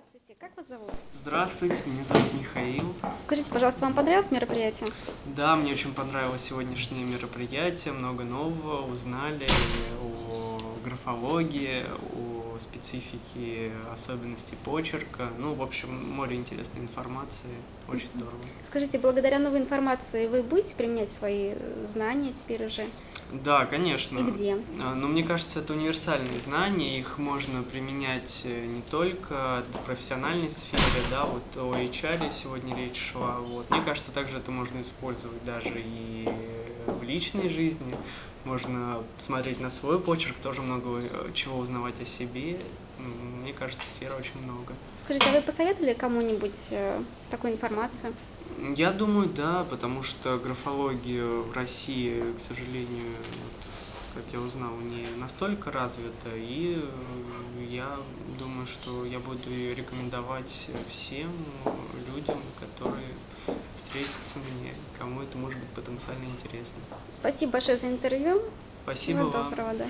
Здравствуйте, как вас зовут? Здравствуйте, меня зовут Михаил. Скажите, пожалуйста, вам понравилось мероприятие? Да, мне очень понравилось сегодняшнее мероприятие, много нового узнали о графологии, о специфике особенностей почерка. Ну, в общем, море интересной информации, очень здорово. Скажите, благодаря новой информации вы будете применять свои знания теперь уже? Да, конечно. И где? А, Но мне кажется, это универсальные знания, их можно применять э, не только в профессиональной сфере, да, вот о HR сегодня речь шла, вот. Мне кажется, также это можно использовать даже и в личной жизни, можно смотреть на свой почерк, тоже много э, чего узнавать о себе, мне кажется, сфер очень много. Скажите, а вы посоветовали кому-нибудь э, такую информацию? Я думаю, да, потому что графология в России, к сожалению, как я узнал, не настолько развита, и э, я думаю, что я буду ее рекомендовать всем людям, которые встретятся мне, кому это может быть потенциально интересно. Спасибо большое за интервью. Спасибо Всего вам. доброго, да.